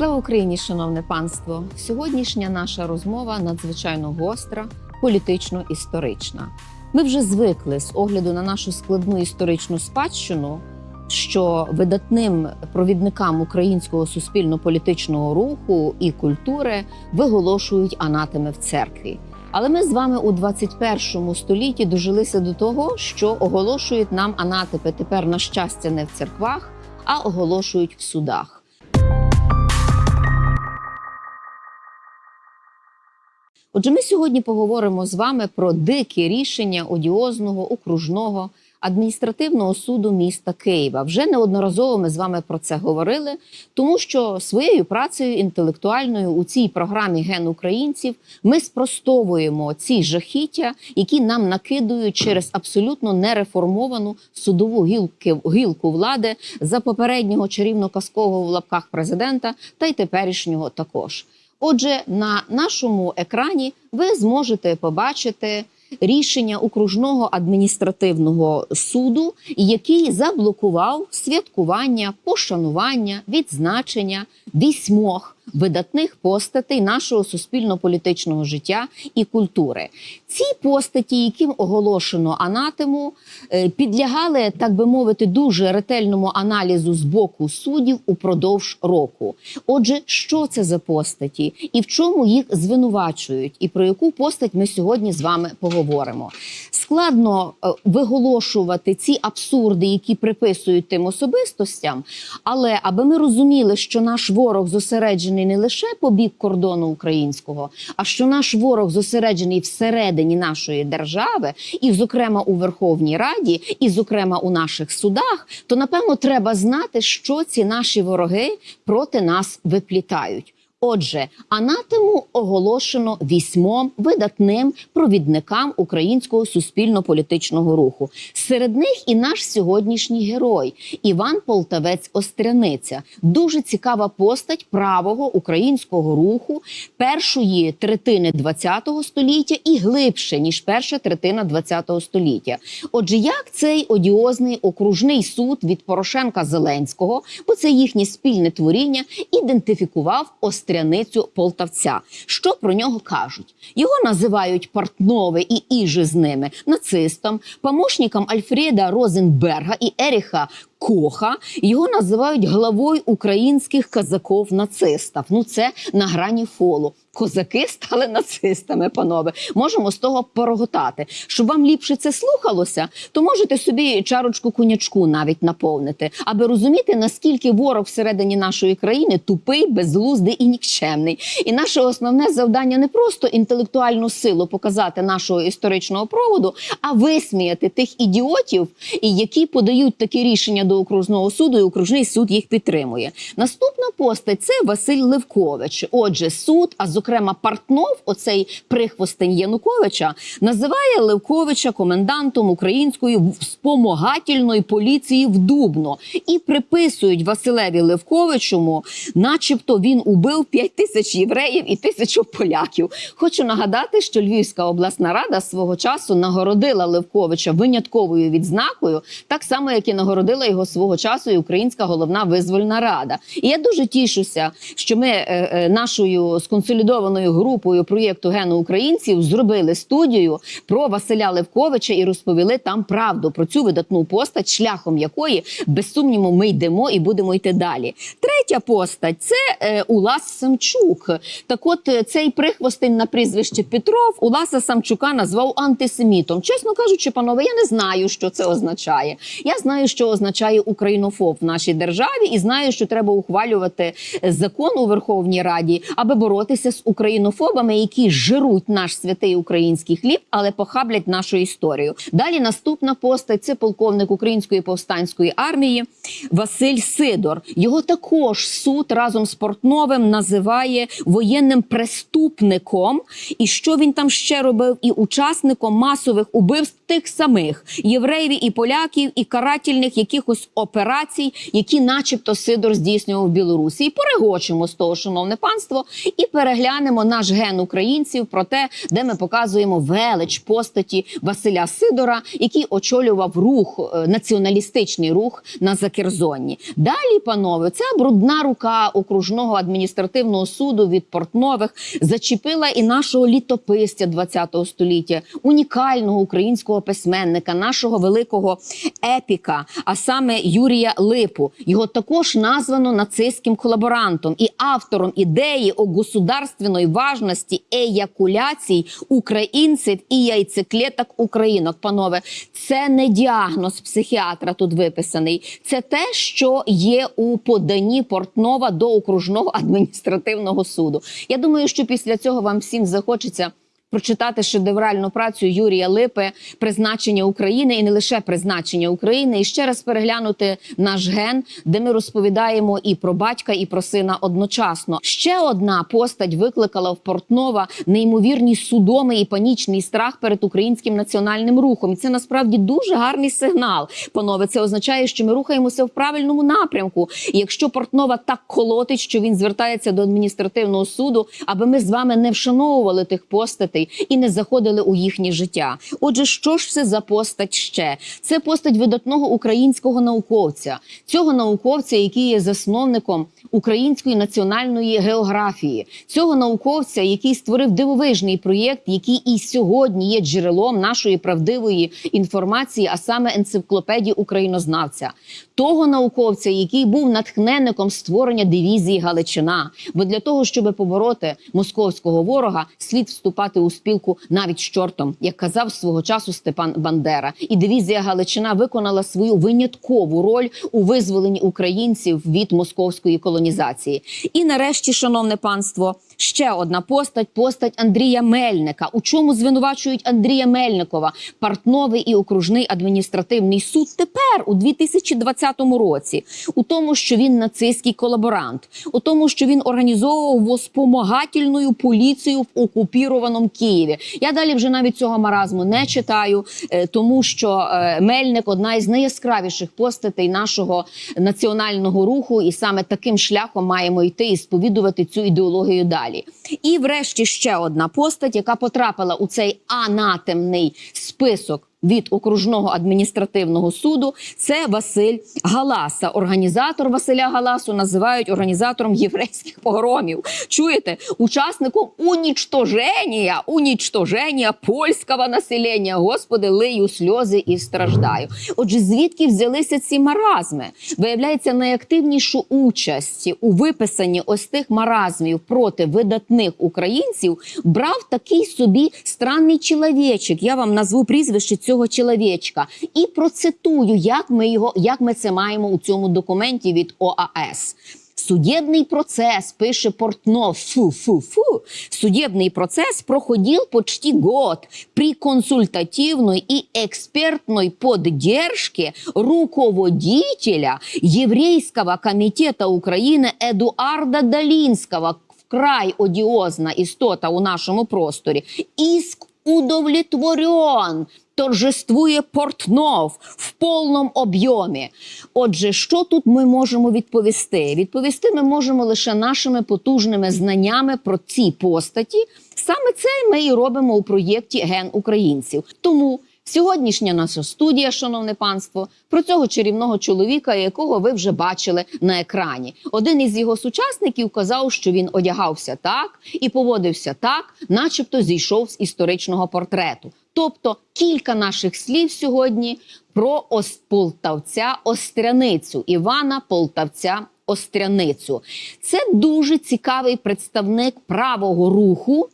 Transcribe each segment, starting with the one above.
Слава Україні, шановне панство! Сьогоднішня наша розмова надзвичайно гостра, політично-історична. Ми вже звикли з огляду на нашу складну історичну спадщину, що видатним провідникам українського суспільно-політичного руху і культури виголошують анатеми в церкві. Але ми з вами у 21 столітті дожилися до того, що оголошують нам анатепи тепер на щастя не в церквах, а оголошують в судах. Отже, ми сьогодні поговоримо з вами про дике рішення одіозного окружного адміністративного суду міста Києва. Вже неодноразово ми з вами про це говорили, тому що своєю працею інтелектуальною у цій програмі Ген українців ми спростовуємо ці жахіття, які нам накидують через абсолютно нереформовану судову гілки, гілку влади за попереднього чарівно-казкового в лапках президента та й теперішнього також. Отже, на нашому екрані ви зможете побачити рішення окружного адміністративного суду, який заблокував святкування, пошанування, відзначення вісьмох видатних постатей нашого суспільно-політичного життя і культури. Ці постаті, яким оголошено анатему, е, підлягали, так би мовити, дуже ретельному аналізу з боку суддів упродовж року. Отже, що це за постаті і в чому їх звинувачують, і про яку постать ми сьогодні з вами поговоримо. Складно е, виголошувати ці абсурди, які приписують тим особистостям, але аби ми розуміли, що наш ворог зосереджений не лише по бік кордону українського, а що наш ворог зосереджений всередині нашої держави, і, зокрема, у Верховній Раді, і, зокрема, у наших судах, то напевно треба знати, що ці наші вороги проти нас виплітають. Отже, анатему оголошено вісьмом видатним провідникам українського суспільно-політичного руху. Серед них і наш сьогоднішній герой Іван Полтавець Остряниця. Дуже цікава постать правого українського руху першої третини ХХ століття і глибше ніж перша третина ХХ століття. Отже, як цей одіозний окружний суд від Порошенка Зеленського, бо це їхнє спільне творіння, ідентифікував Остряницю Полтавця. Що про нього кажуть? Його називають Портнове і іже з ними нацистом, помощником Альфреда Розенберга і Еріха. Коха його називають главою українських казаков-нацистів. Ну це на грані фолу. Козаки стали нацистами, панове. Можемо з того пороготати. Щоб вам ліпше це слухалося, то можете собі чарочку конячку навіть наповнити, аби розуміти, наскільки ворог всередині нашої країни тупий, безглуздий і нікчемний. І наше основне завдання не просто інтелектуальну силу показати нашого історичного проводу, а висміяти тих ідіотів, які подають такі рішення до окружного суду, і окружний суд їх підтримує. Наступна постать це Василь Левкович. Отже, суд, а зокрема Партнов, оцей прихвостень Януковича, називає Левковича комендантом української спомагательної поліції в Дубно і приписують Василеві Левковичому, начебто він убив 5 тисяч євреїв і тисячу поляків. Хочу нагадати, що Львівська обласна рада свого часу нагородила Левковича винятковою відзнакою, так само як і нагородила його свого часу і Українська головна визвольна рада. І я дуже тішуся, що ми е, е, нашою сконсолідованою групою проєкту Гену українців зробили студію про Василя Левковича і розповіли там правду про цю видатну постать, шляхом якої без сумніву ми йдемо і будемо йти далі. Третя постать це е, Улас Самчук. Так, от е, цей прихвостень на прізвище Петров Уласа Самчука назвав антисемітом. Чесно кажучи, панове, я не знаю, що це означає. Я знаю, що означає українофоб в нашій державі, і знаю, що треба ухвалювати закон у Верховній Раді, аби боротися з українофобами, які жируть наш святий український хліб, але похаблять нашу історію. Далі наступна постать це полковник української повстанської армії Василь Сидор. Його також суд разом з Портновим називає воєнним преступником. І що він там ще робив? І учасником масових убивств тих самих євреїв і поляків, і карательних якихось операцій, які, начебто, Сидор здійснював в Білорусі. І перегочимо з того, шановне панство, і переглянемо переглянемо наш ген українців про те, де ми показуємо велич постаті Василя Сидора, який очолював рух, е, націоналістичний рух на Закерзонні. Далі, панове, ця брудна рука окружного адміністративного суду від Портнових зачепила і нашого літописця ХХ століття, унікального українського письменника, нашого великого епіка, а саме Юрія Липу. Його також названо нацистським колаборантом і автором ідеї о государственної важності еякуляцій українців і яйцеклеток українок. Панове, це не діагноз психіатра тут виписаний. Це те, що є у поданні Портнова до окружного адміністративного суду. Я думаю, що після цього вам всім захочеться. Прочитати шедевральну працю Юрія Липи призначення України і не лише призначення України, і ще раз переглянути наш ген, де ми розповідаємо і про батька, і про сина одночасно. Ще одна постать викликала в Портнова неймовірні судоми і панічний страх перед українським національним рухом. І це насправді дуже гарний сигнал. Панове, це означає, що ми рухаємося в правильному напрямку. І якщо Портнова так колотить, що він звертається до адміністративного суду, аби ми з вами не вшановували тих постатей і не заходили у їхнє життя. Отже, що ж це за постать ще? Це постать видатного українського науковця, цього науковця, який є засновником української національної географії, цього науковця, який створив дивовижний проєкт, який і сьогодні є джерелом нашої правдивої інформації, а саме енциклопедії українознавця, того науковця, який був натхненником створення дивізії Галичина. Бо для того, щоб побороти московського ворога, слід вступати у спілку навіть з чортом, як казав свого часу Степан Бандера. І дивізія Галичина виконала свою виняткову роль у визволенні українців від московської колонізації. І нарешті, шановне панство, ще одна постать постать Андрія Мельника. У чому звинувачують Андрія Мельникова, партновий і окружний адміністративний суд тепер у 2020 році, у тому, що він нацистський колаборант, у тому, що він організовував воспомагательну поліцію в окупірованому Києві. Я далі вже навіть цього маразму не читаю, е, тому що е, Мельник одна із найяскравіших постатей нашого національного руху, і саме таким шляхом маємо йти і сповідувати цю ідеологію далі. І, врешті, ще одна постать, яка потрапила у цей анатемний список. Від окружного адміністративного суду це Василь Галаса. Організатор Василя Галасу називають організатором єврейських погромів. Чуєте, учасником унічтоження, унічтоження польського населення. Господи, лию сльози і страждаю. Отже, звідки взялися ці маразми? Виявляється, найактивнішу участь у виписанні ось тих маразмів проти видатних українців брав такий собі странний чоловічик. Я вам назву прізвище цього чоловічка і процитую, як ми його, як ми це маємо у цьому документі від ОАС. Судебный процесс, пише Портнов, фу-фу-фу, судебный процесс проходил почти год при консультативной и экспертной поддержке руководителя Еврейского комитета Украины Эдуарда Долинского, вкрай одіозна істота у нашому просторі. Иск удовлетворен. Торжествує Портнов в повному об'ємі. Отже, що тут ми можемо відповісти? Відповісти ми можемо лише нашими потужними знаннями про ці постаті. Саме це ми і робимо у проєкті Ген українців. Тому сьогоднішня наша студія, шановне панство, про цього чарівного чоловіка, якого ви вже бачили на екрані. Один із його сучасників казав, що він одягався так і поводився так, начебто зійшов з історичного портрету. Тобто кілька наших слів сьогодні про полтавця Остряницю Івана Полтавця Остряницю. Це дуже цікавий представник правого руху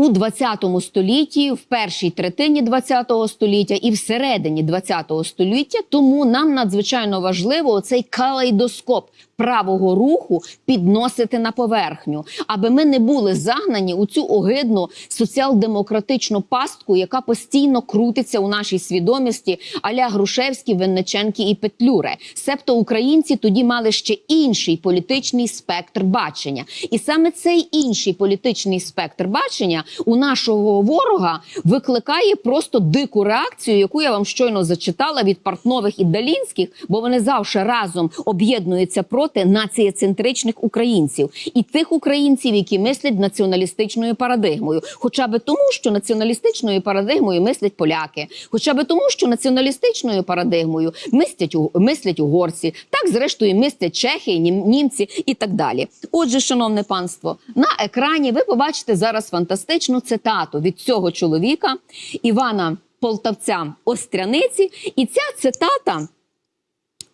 у 20 столітті, в першій третині 20 століття і всередині 20 століття. Тому нам надзвичайно важливо цей калейдоскоп правого руху підносити на поверхню, аби ми не були загнані у цю огидну соціал-демократичну пастку, яка постійно крутиться у нашій свідомості, аля Грушевські, Винниченки і Петлюре. Себто українці тоді мали ще інший політичний спектр бачення, і саме цей інший політичний спектр бачення у нашого ворога викликає просто дику реакцію, яку я вам щойно зачитала від партнових і Далінських, бо вони завжди разом об'єднуються проти проти націєцентричних українців і тих українців, які мислять націоналістичною парадигмою, хоча би тому, що націоналістичною парадигмою мислять поляки, хоча би тому, що націоналістичною парадигмою мислять мислять угорці, так зрештою мислять чехи, нім- німці і так далі. Отже, шановне панство, на екрані ви побачите зараз фантастичну цитату від цього чоловіка Івана Полтавця Остряниці, і ця цитата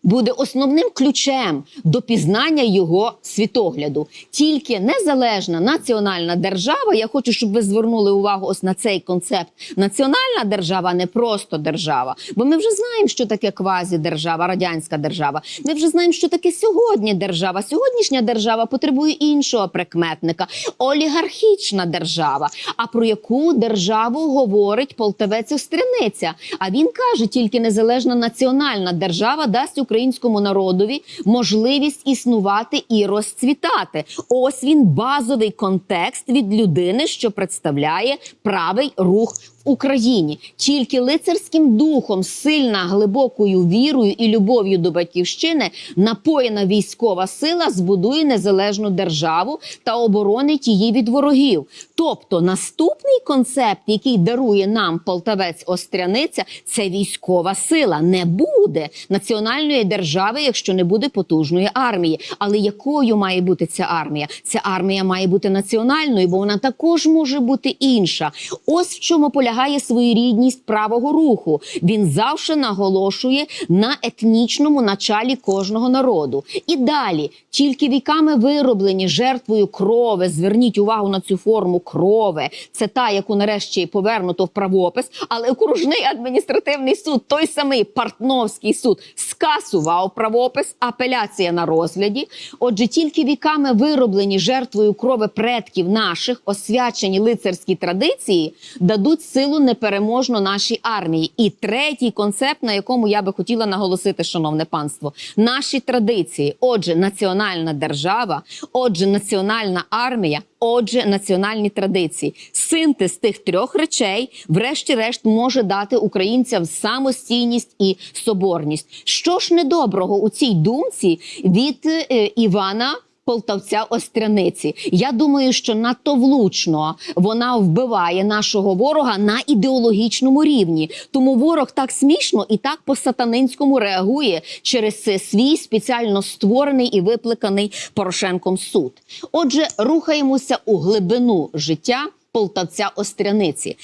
буде основним ключем до пізнання його світогляду. Тільки незалежна національна держава. Я хочу, щоб ви звернули увагу ось на цей концепт. Національна держава не просто держава. Бо ми вже знаємо, що таке квазідержава, радянська держава. Ми вже знаємо, що таке сьогодні держава. Сьогоднішня держава потребує іншого прикметника олігархічна держава. А про яку державу говорить полтавець Остряниця? А він каже, тільки незалежна національна держава дасть українському народові можливість існувати і розцвітати. Ось він базовий контекст від людини, що представляє правий рух. Україні тільки лицарським духом, сильна глибокою вірою і любов'ю до батьківщини, напоєна військова сила збудує незалежну державу та оборонить її від ворогів. Тобто, наступний концепт, який дарує нам полтавець Остряниця, це військова сила. Не буде національної держави, якщо не буде потужної армії. Але якою має бути ця армія? Ця армія має бути національною, бо вона також може бути інша. Ось в чому полягає своєрідність правого руху. Він завжди наголошує на етнічному началі кожного народу. І далі тільки віками вироблені жертвою крови. Зверніть увагу на цю форму крови. Це та, яку нарешті повернуто в правопис, але окружний адміністративний суд, той самий Партновський суд, скасував правопис, апеляція на розгляді. Отже, тільки віками вироблені жертвою крови предків наших, освячені лицарські традиції, дадуть силу непереможно нашій армії. І третій концепт, на якому я би хотіла наголосити, шановне панство, наші традиції. Отже, національна держава, отже, національна армія. Отже, національні традиції, синтез тих трьох речей, врешті-решт, може дати українцям самостійність і соборність. Що ж недоброго у цій думці від е, Івана? Полтавця Остряниці. Я думаю, що надто влучно вона вбиває нашого ворога на ідеологічному рівні. Тому ворог так смішно і так по сатанинському реагує через свій спеціально створений і випликаний Порошенком суд. Отже, рухаємося у глибину життя. Полтавця Остряниці,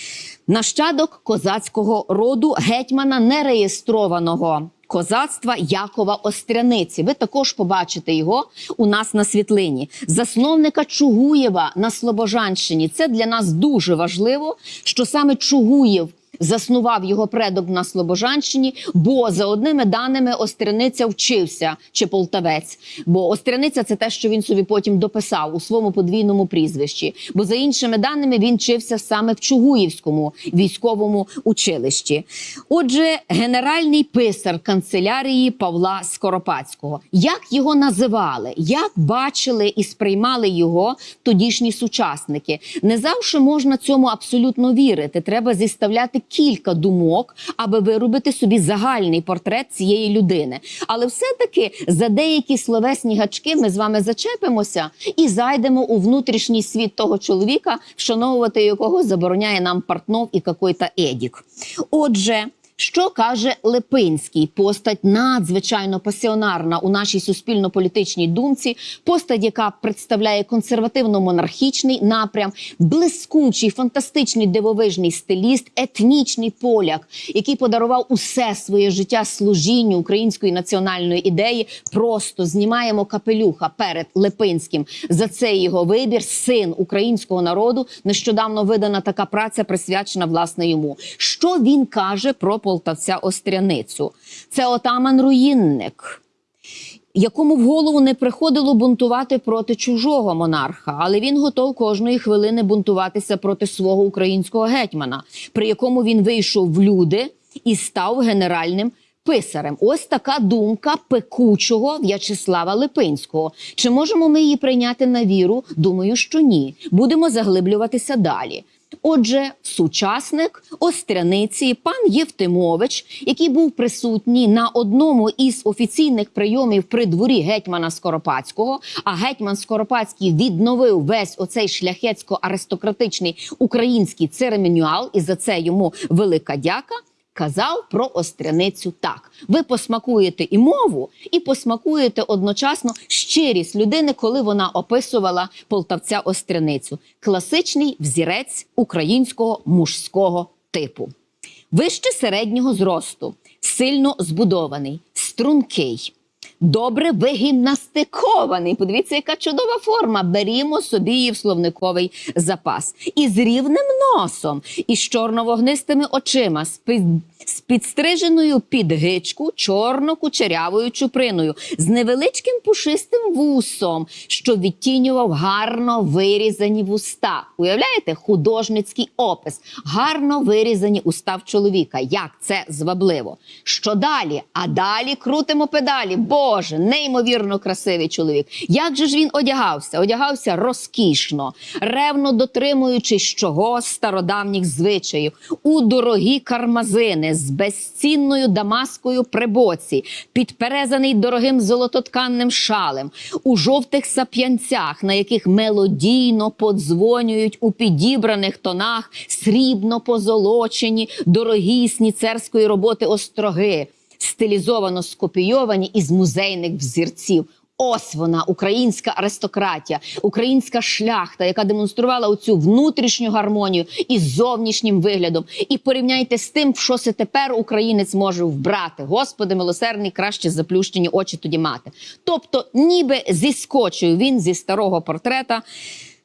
нащадок козацького роду гетьмана нереєстрованого козацтва Якова Остряниці. Ви також побачите його у нас на світлині. Засновника Чугуєва на Слобожанщині. Це для нас дуже важливо, що саме Чугуєв. Заснував його предок на Слобожанщині, бо за одними даними Остряниця вчився чи полтавець. Бо Остряниця це те, що він собі потім дописав у своєму подвійному прізвищі. Бо за іншими даними він вчився саме в Чугуївському військовому училищі. Отже, генеральний писар канцелярії Павла Скоропадського. Як його називали, як бачили і сприймали його тодішні сучасники? Не завжди можна цьому абсолютно вірити. Треба зіставляти кілька думок, аби виробити собі загальний портрет цієї людини. Але все-таки за деякі словесні гачки ми з вами зачепимося і зайдемо у внутрішній світ того чоловіка, вшановувати якого забороняє нам Портнов і какой-то Едік. Отже. Що каже Липинський? Постать надзвичайно пасіонарна у нашій суспільно-політичній думці. Постать, яка представляє консервативно-монархічний напрям, блискучий, фантастичний дивовижний стиліст, етнічний поляк, який подарував усе своє життя служінню української національної ідеї. Просто знімаємо капелюха перед Липинським за цей його вибір. Син українського народу. Нещодавно видана така праця, присвячена власне йому. Що він каже про полтавця Остряницю? Це отаман руїнник. Якому в голову не приходило бунтувати проти чужого монарха, але він готов кожної хвилини бунтуватися проти свого українського гетьмана, при якому він вийшов в люди і став генеральним писарем. Ось така думка пекучого В'ячеслава Липинського. Чи можемо ми її прийняти на віру? Думаю, що ні. Будемо заглиблюватися далі. Отже, сучасник Остряниці, пан Євтимович, який був присутній на одному із офіційних прийомів при дворі гетьмана Скоропадського, а гетьман Скоропадський відновив весь оцей шляхетсько-аристократичний український церемоніал, і за це йому велика дяка. Казав про остряницю так: ви посмакуєте і мову, і посмакуєте одночасно щирість людини, коли вона описувала полтавця остряницю. Класичний взірець українського мужського типу. Вище середнього зросту, сильно збудований, стрункий, добре вигімнастикований. Подивіться, яка чудова форма. Берімо собі її в словниковий запас. І з рівним носом, і з чорновогнистими очима, з пи- з підстриженою під гичку чорно-кучерявою чуприною, з невеличким пушистим вусом, що відтінював гарно вирізані вуста. Уявляєте, художницький опис, гарно вирізані уста в чоловіка. Як це звабливо? Що далі? А далі крутимо педалі. Боже, неймовірно красивий чоловік. Як же ж він одягався? Одягався розкішно, ревно дотримуючись чого стародавніх звичаїв, у дорогі кармазини з безцінною дамаскою при боці, підперезаний дорогим золототканним шалем, у жовтих сап'янцях, на яких мелодійно подзвонюють у підібраних тонах срібно позолочені, дорогі сніцерської роботи остроги, стилізовано скопійовані із музейних взірців. Ось вона, українська аристократія, українська шляхта, яка демонструвала оцю внутрішню гармонію із зовнішнім виглядом. І порівняйте з тим, в що се тепер українець може вбрати. Господи, милосердний, краще заплющені очі тоді мати. Тобто, ніби зіскочив він зі старого портрета.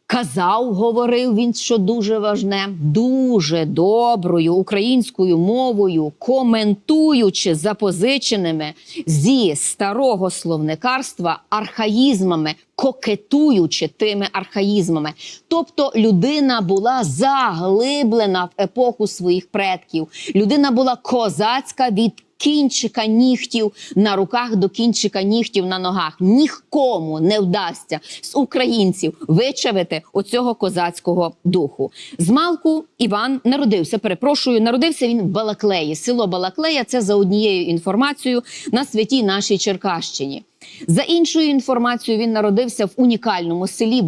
Казав, говорив він, що дуже важне, дуже доброю українською мовою, коментуючи запозиченими зі старого словникарства архаїзмами, кокетуючи тими архаїзмами. Тобто людина була заглиблена в епоху своїх предків. Людина була козацька від кінчика нігтів на руках до кінчика нігтів на ногах. Нікому не вдасться з українців вичавити оцього козацького духу. Змалку Іван народився. Перепрошую, народився він в Балаклеї. Село Балаклея це за однією інформацією на святій нашій Черкащині. За іншою інформацією, він народився в унікальному селі,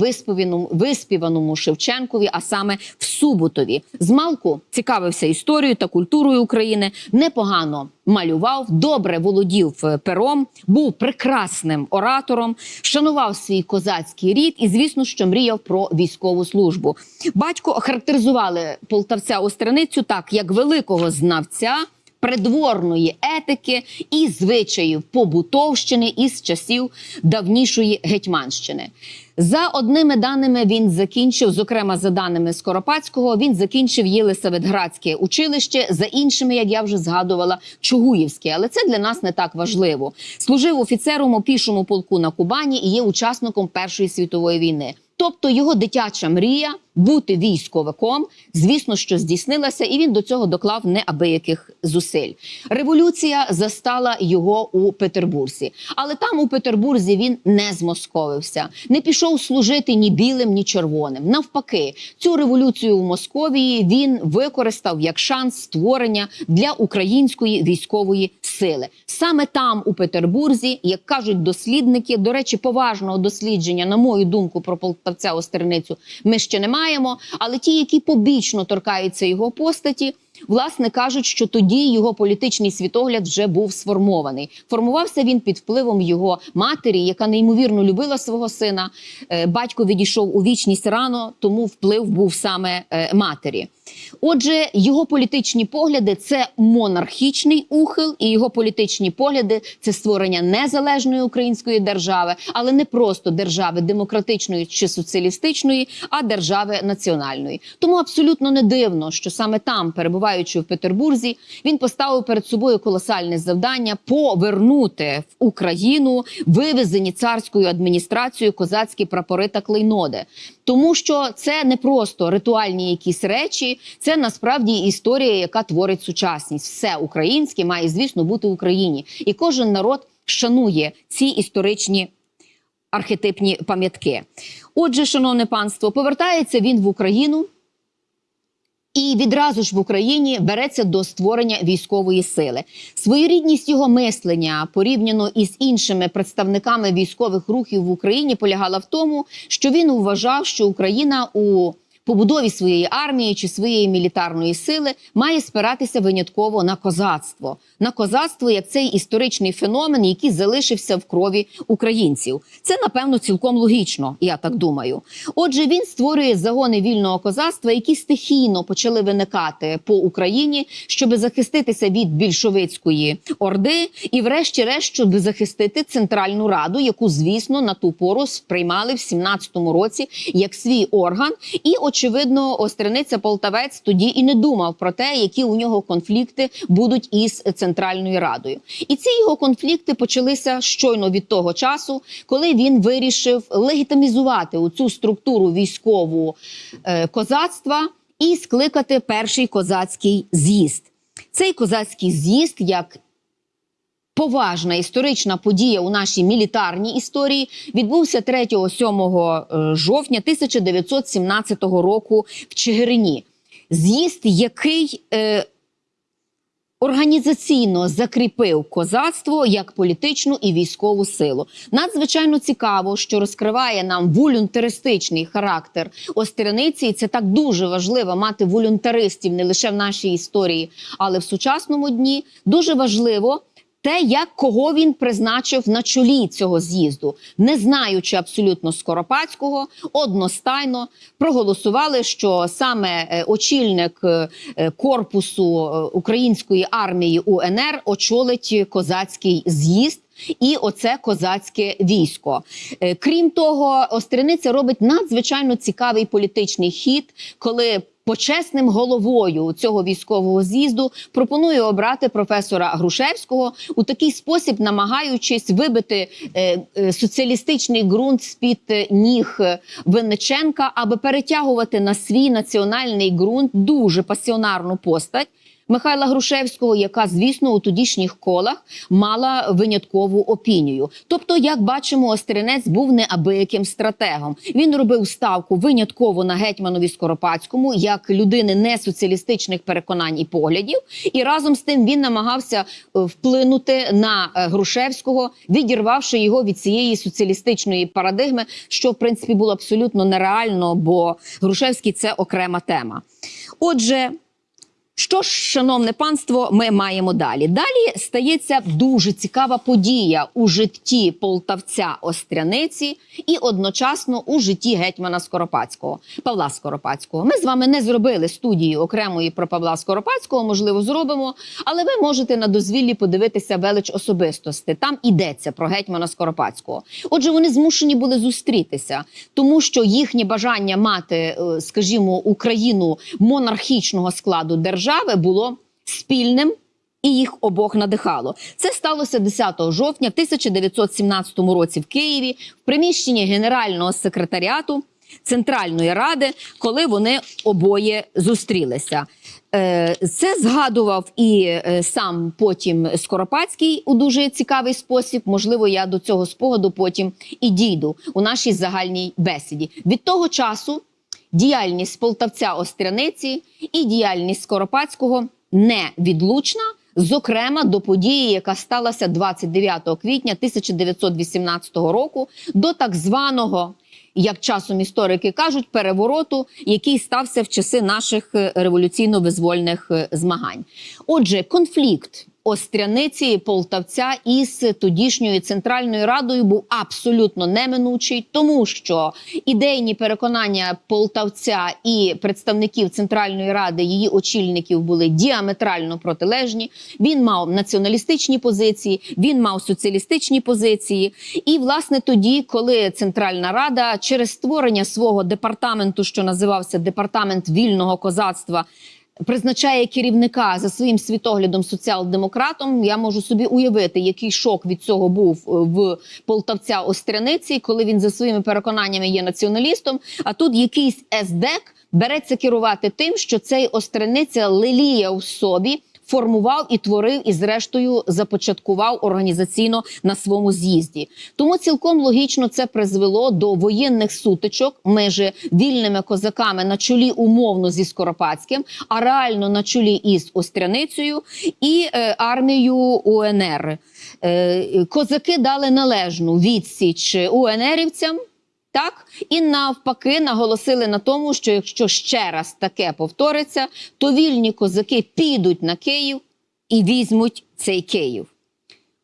виспіваному, Шевченкові, а саме в Суботові. Змалку цікавився історією та культурою України, непогано малював, добре володів е, пером, був прекрасним оратором, шанував свій козацький рід і, звісно, що мріяв про військову службу. Батько охарактеризували полтавця Остраницю так, як великого знавця придворної етики і звичаїв побутовщини із часів давнішої гетьманщини. За одними даними він закінчив, зокрема за даними Скоропадського, він закінчив Єлисаветградське училище. За іншими, як я вже згадувала, Чугуївське. Але це для нас не так важливо. Служив офіцером у пішому полку на Кубані і є учасником Першої світової війни. Тобто його дитяча мрія бути військовиком, звісно, що здійснилася, і він до цього доклав неабияких зусиль. Революція застала його у Петербурзі, але там у Петербурзі він не змосковився, не пішов служити ні білим, ні червоним. Навпаки, цю революцію в Московії він використав як шанс створення для української військової сили. Саме там, у Петербурзі, як кажуть дослідники, до речі, поважного дослідження, на мою думку, про полтавця Остерницю ми ще не маємо. Але ті, які побічно торкаються його постаті, власне кажуть, що тоді його політичний світогляд вже був сформований. Формувався він під впливом його матері, яка неймовірно любила свого сина. Е, Батько відійшов у вічність рано, тому вплив був саме е, матері. Отже, його політичні погляди це монархічний ухил, і його політичні погляди це створення незалежної української держави, але не просто держави демократичної чи соціалістичної, а держави національної. Тому абсолютно не дивно, що саме там, перебуваючи в Петербурзі, він поставив перед собою колосальне завдання повернути в Україну вивезені царською адміністрацією козацькі прапори та клейноди, тому що це не просто ритуальні якісь речі, це насправді історія, яка творить сучасність. Все українське має, звісно, бути в Україні, і кожен народ шанує ці історичні. Архетипні пам'ятки. Отже, шановне панство, повертається він в Україну. І відразу ж в Україні береться до створення військової сили. Своєрідність його мислення порівняно із іншими представниками військових рухів в Україні полягала в тому, що він вважав, що Україна у побудові своєї армії чи своєї мілітарної сили має спиратися винятково на козацтво, на козацтво як цей історичний феномен, який залишився в крові українців. Це напевно цілком логічно, я так думаю. Отже, він створює загони вільного козацтва, які стихійно почали виникати по Україні, щоб захиститися від більшовицької орди, і, врешті-решт, щоб захистити центральну раду, яку, звісно, на ту пору сприймали в 17-му році як свій орган. І Остриниця Полтавець тоді і не думав про те, які у нього конфлікти будуть із центральною радою. І ці його конфлікти почалися щойно від того часу, коли він вирішив легітимізувати у цю структуру військову е, козацтва і скликати перший козацький з'їзд. Цей козацький з'їзд, як поважна історична подія у нашій мілітарній історії, відбувся 3-7 жовтня 1917 року в Чигирині. З'їзд, який е, організаційно закріпив козацтво як політичну і військову силу. Надзвичайно цікаво, що розкриває нам волюнтаристичний характер Остряниці. І це так дуже важливо мати волюнтаристів не лише в нашій історії, але в сучасному дні. Дуже важливо. Те, як кого він призначив на чолі цього з'їзду, не знаючи абсолютно Скоропадського, одностайно проголосували, що саме е, очільник е, е, корпусу української армії УНР очолить козацький з'їзд. І оце козацьке військо. Е, Крім того, Остряниця робить надзвичайно цікавий політичний хід, коли почесним головою цього військового з'їзду пропонує обрати професора Грушевського у такий спосіб, намагаючись вибити е, е, соціалістичний ґрунт з під ніг Винниченка, аби перетягувати на свій національний ґрунт дуже пасіонарну постать. Михайла Грушевського, яка, звісно, у тодішніх колах мала виняткову опінію. Тобто, як бачимо, Остринець був неабияким стратегом. Він робив ставку винятково на гетьманові Скоропадському, як людини не соціалістичних переконань і поглядів. І разом з тим він намагався е, вплинути на е, Грушевського, відірвавши його від цієї соціалістичної парадигми, що в принципі було абсолютно нереально, бо Грушевський це окрема тема. Отже. Що ж, шановне панство, ми маємо далі. Далі стається дуже цікава подія у житті полтавця Остряниці і одночасно у житті гетьмана Скоропадського, Павла Скоропадського. Ми з вами не зробили студії окремої про Павла Скоропадського, можливо, зробимо, але ви можете на дозвіллі подивитися велич особистості. Там ідеться про гетьмана Скоропадського. Отже, вони змушені були зустрітися, тому що їхнє бажання мати, е, скажімо, Україну монархічного складу держави було спільним. І їх обох надихало. Це сталося 10 жовтня в 1917 році в Києві в приміщенні Генерального секретаріату Центральної Ради, коли вони обоє зустрілися. Е, Це згадував і е, сам потім Скоропадський у дуже цікавий спосіб. Можливо, я до цього спогаду потім і дійду у нашій загальній бесіді. Від того часу діяльність полтавця Остряниці і діяльність Скоропадського невідлучна, зокрема до події, яка сталася 29 квітня 1918 року, до так званого. Як часом історики кажуть, перевороту, який стався в часи наших е, революційно-визвольних е, змагань. Отже, конфлікт Остряниці Полтавця із тодішньою центральною радою був абсолютно неминучий, тому що ідейні переконання Полтавця і представників центральної ради, її очільників були діаметрально протилежні. Він мав націоналістичні позиції, він мав соціалістичні позиції. І власне тоді, коли Центральна Рада через створення свого департаменту, що називався департамент вільного козацтва призначає керівника за своїм світоглядом соціал-демократом. Я можу собі уявити, який шок від цього був е, в полтавця Остряниці, коли він за своїми переконаннями є націоналістом. А тут якийсь СДЕК береться керувати тим, що цей Остряниця леліє в собі. Формував і творив, і зрештою започаткував організаційно на своєму з'їзді. Тому цілком логічно це призвело до воєнних сутичок між вільними козаками на чолі умовно зі Скоропадським, а реально на чолі із Остряницею і е, армією УНР. Е, козаки дали належну відсіч УНРівцям. Так і навпаки наголосили на тому, що якщо ще раз таке повториться, то вільні козаки підуть на Київ і візьмуть цей Київ.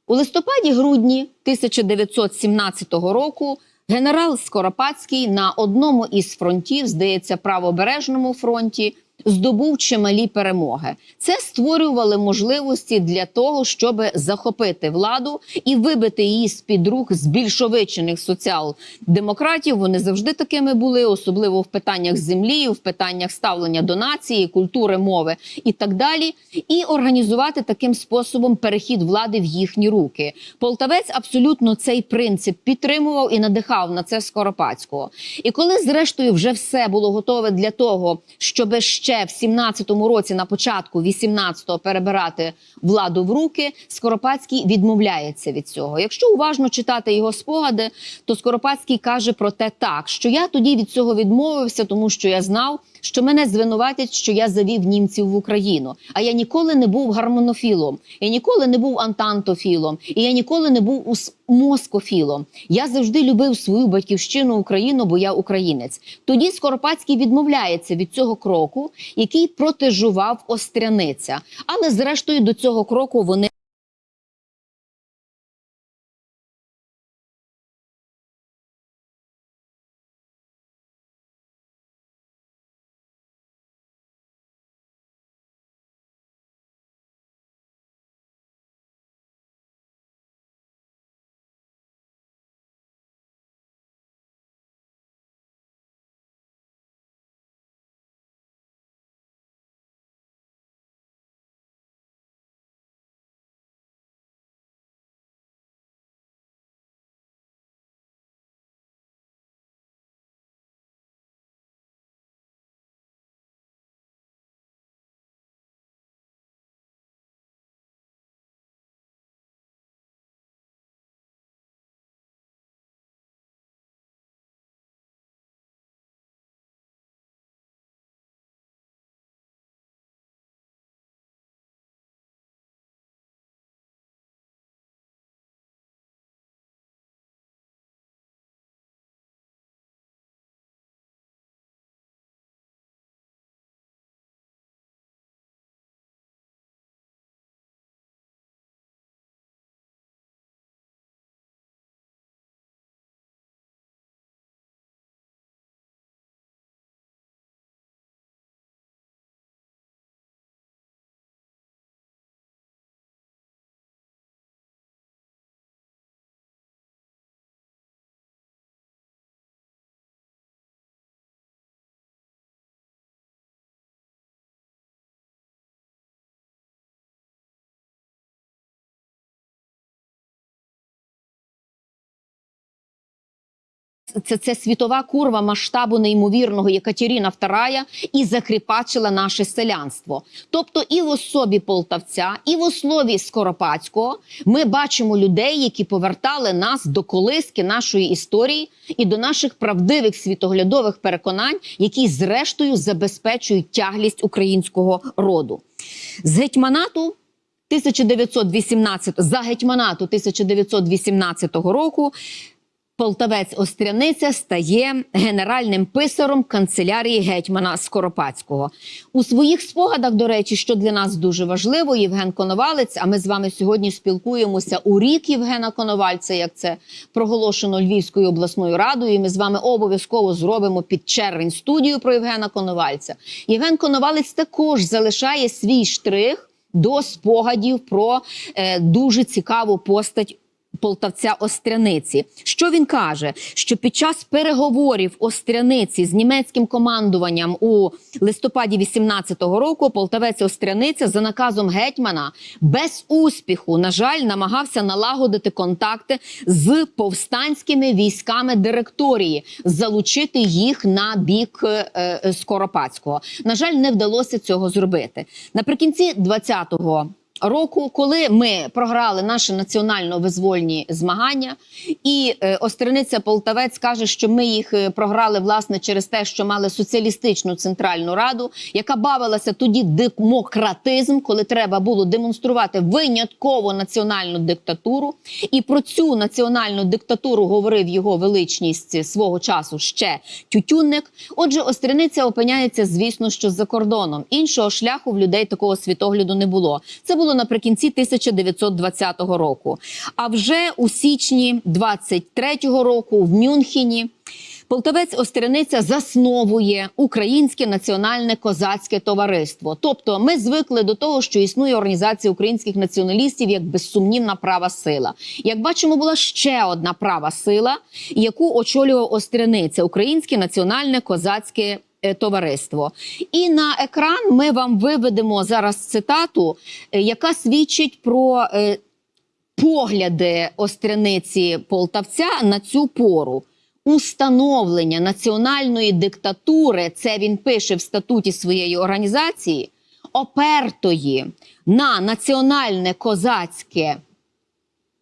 У листопаді-грудні 1917 року генерал Скоропадський на одному із фронтів, здається, правобережному фронті, здобув чималі перемоги. Це створювали можливості для того, щоб захопити владу і вибити її з під рук збільшовичених соціал-демократів. Вони завжди такими були, особливо в питаннях землі, в питаннях ставлення до нації, культури, мови і так далі. І організувати таким способом перехід влади в їхні руки. Полтавець абсолютно цей принцип підтримував і надихав на це Скоропадського. І коли, зрештою, вже все було готове для того, щоб ще в 17-му році, на початку 18-го, перебирати владу в руки, Скоропадський відмовляється від цього. Якщо уважно читати його спогади, то Скоропадський каже про те так, що я тоді від цього відмовився, тому що я знав, що мене звинуватять, що я завів німців в Україну. А я ніколи не був гармонофілом, я ніколи не був антантофілом, і я ніколи не був ус- москофілом. Я завжди любив свою батьківщину Україну, бо я українець. Тоді Скоропадський відмовляється від цього кроку, який протежував Остряниця. Але зрештою до цього кроку вони. Це, це світова курва масштабу неймовірного Екатерина II і закріпачила наше селянство. Тобто, і в особі полтавця, і в основі Скоропадського ми бачимо людей, які повертали нас до колиски нашої історії і до наших правдивих світоглядових переконань, які зрештою забезпечують тяглість українського роду. З гетьманату 1918 за гетьманату 1918 року Полтавець Остряниця стає генеральним писаром канцелярії гетьмана Скоропадського. У своїх спогадах, до речі, що для нас дуже важливо, Євген Коновалець. А ми з вами сьогодні спілкуємося у рік Євгена Коновальця, як це проголошено Львівською обласною радою. І Ми з вами обов'язково зробимо під червень студію про Євгена Коновальця. Євген Коновалець також залишає свій штрих до спогадів про е, дуже цікаву постать полтавця Остряниці. Що він каже? Що під час переговорів Остряниці з німецьким командуванням у листопаді 18-го року полтавець Остряниця за наказом гетьмана без успіху, на жаль, намагався налагодити контакти з повстанськими військами директорії, залучити їх на бік е, е, Скоропадського. На жаль, не вдалося цього зробити. Наприкінці 20-го року, коли ми програли наші національно-визвольні змагання, і е, Остерниця Полтавець каже, що ми їх е, програли власне через те, що мали соціалістичну центральну раду, яка бавилася тоді демократизм, коли треба було демонструвати винятково національну диктатуру. І про цю національну диктатуру говорив його величність свого часу ще Тютюнник. Отже, Остряниця опиняється, звісно, що за кордоном. Іншого шляху в людей такого світогляду не було. Це було наприкінці 1920 року. А вже у січні 23-го року в Мюнхені. Полтавець Остряниця засновує Українське національне козацьке товариство. Тобто, ми звикли до того, що існує організація українських націоналістів як безсумнівна права сила. Як бачимо, була ще одна права сила, яку очолював Остряниця Українське національне козацьке товариство. І на екран ми вам виведемо зараз цитату, е, яка свідчить про. е, Погляди Остряниці Полтавця на цю пору установлення національної диктатури, це він пише в статуті своєї організації, опертої на національне козацьке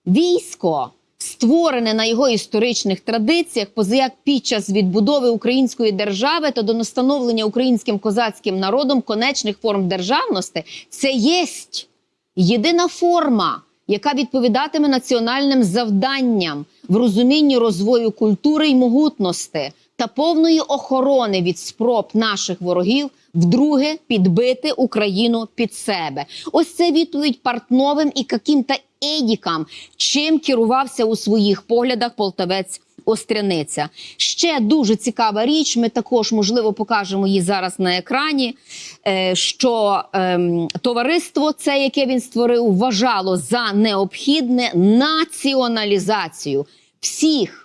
військо, створене на його історичних традиціях, позаяк під час відбудови української держави та до настановлення українським козацьким народом конечних форм державності, це єсть єдина форма, яка відповідатиме національним завданням в розумінні розвою культури й могутності та повної охорони від спроб наших ворогів вдруге підбити Україну під себе. Ось це відповідь Партновим і каким-то едікам, чим керувався у своїх поглядах полтавець. Остряниця. Ще дуже цікава річ. Ми також можливо покажемо її зараз на екрані. е, Що ем, товариство, це яке він створив, вважало за необхідне націоналізацію всіх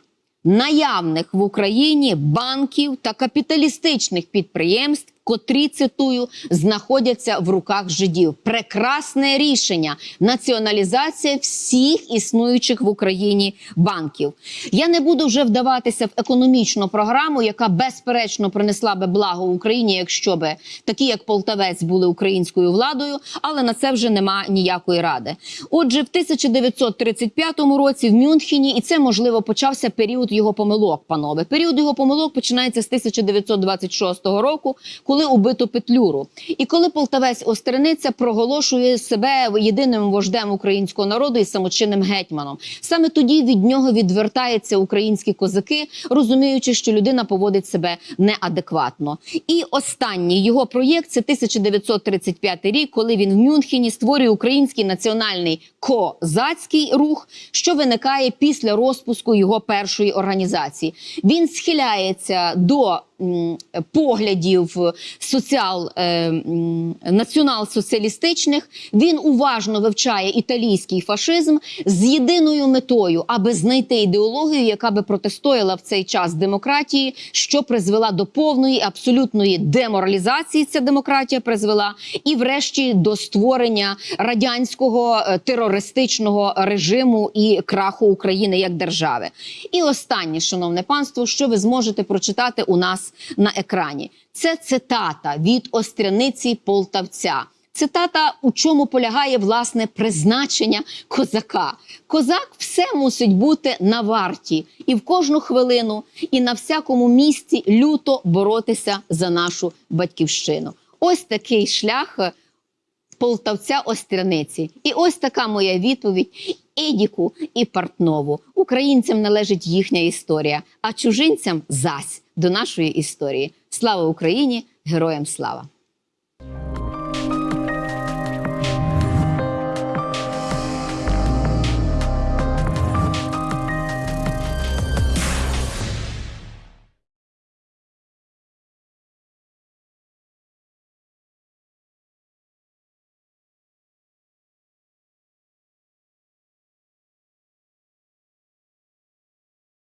наявних в Україні банків та капіталістичних підприємств, котрі цитую знаходяться в руках жидів. Прекрасне рішення націоналізація всіх існуючих в Україні банків. Я не буду вже вдаватися в економічну програму, яка безперечно принесла би благо Україні, якщо би такі, як Полтавець, були українською владою, але на це вже нема ніякої ради. Отже, в 1935 році в Мюнхені, і це можливо почався період його помилок, панове. Період його помилок починається з 1926 року, коли убито Петлюру. І коли полтавець Остерениця проголошує себе єдиним вождем українського народу і самочинним гетьманом. Саме тоді від нього відвертаються українські козаки, розуміючи, що людина поводить себе неадекватно. І останній його проєкт це 1935 рік, коли він в Мюнхені створює український національний козацький рух, що виникає після розпуску його першої організації. Він схиляється до поглядів соціал е, націонал-соціалістичних. Він уважно вивчає італійський фашизм з єдиною метою, аби знайти ідеологію, яка би протистояла в цей час демократії, що призвела до повної абсолютної деморалізації. Ця демократія призвела, і врешті до створення радянського е, терористичного режиму і краху України як держави. І останнє, шановне панство, що ви зможете прочитати у нас на екрані. Це цитата від Остряниці Полтавця. Цитата, у чому полягає власне призначення козака. Козак все мусить бути на варті і в кожну хвилину, і на всякому місці люто боротися за нашу батьківщину. Ось такий шлях е, полтавця Остряниці. І ось така моя відповідь Едіку і Партнову. Українцям належить їхня історія, а чужинцям зась до нашої історії. Слава Україні! Героям слава!